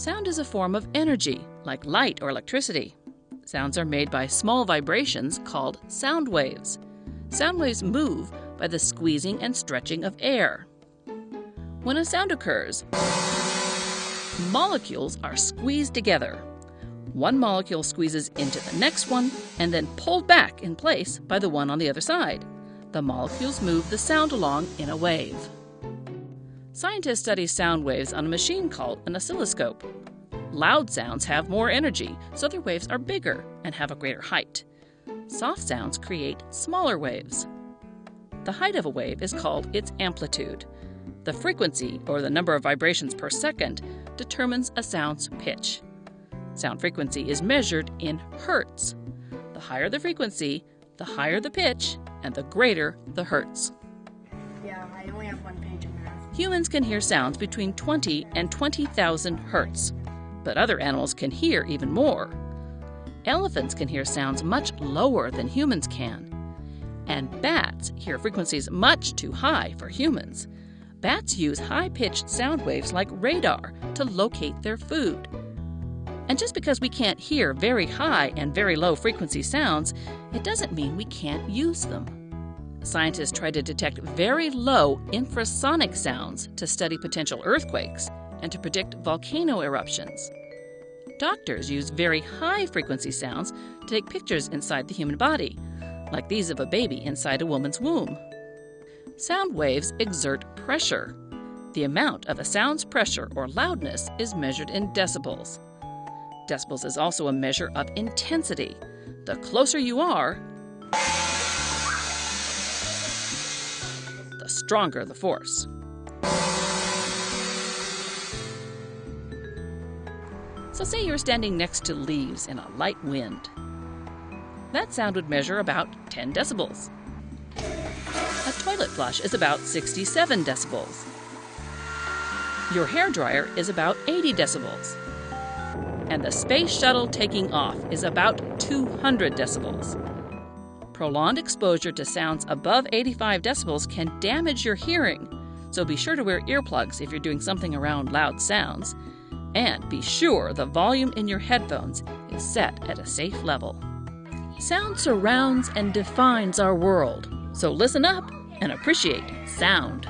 Sound is a form of energy, like light or electricity. Sounds are made by small vibrations called sound waves. Sound waves move by the squeezing and stretching of air. When a sound occurs, molecules are squeezed together. One molecule squeezes into the next one and then pulled back in place by the one on the other side. The molecules move the sound along in a wave. Scientists study sound waves on a machine called an oscilloscope. Loud sounds have more energy, so their waves are bigger and have a greater height. Soft sounds create smaller waves. The height of a wave is called its amplitude. The frequency, or the number of vibrations per second, determines a sound's pitch. Sound frequency is measured in hertz. The higher the frequency, the higher the pitch, and the greater the hertz. Yeah, I only have one page. Humans can hear sounds between 20 and 20,000 hertz, but other animals can hear even more. Elephants can hear sounds much lower than humans can. And bats hear frequencies much too high for humans. Bats use high pitched sound waves like radar to locate their food. And just because we can't hear very high and very low frequency sounds, it doesn't mean we can't use them. Scientists try to detect very low infrasonic sounds to study potential earthquakes and to predict volcano eruptions. Doctors use very high frequency sounds to take pictures inside the human body, like these of a baby inside a woman's womb. Sound waves exert pressure. The amount of a sound's pressure or loudness is measured in decibels. Decibels is also a measure of intensity. The closer you are, stronger the force. So, say you're standing next to leaves in a light wind. That sound would measure about 10 decibels. A toilet flush is about 67 decibels. Your hair dryer is about 80 decibels. And the space shuttle taking off is about 200 decibels. Prolonged exposure to sounds above 85 decibels can damage your hearing, so be sure to wear earplugs if you're doing something around loud sounds. And be sure the volume in your headphones is set at a safe level. Sound surrounds and defines our world, so listen up and appreciate sound.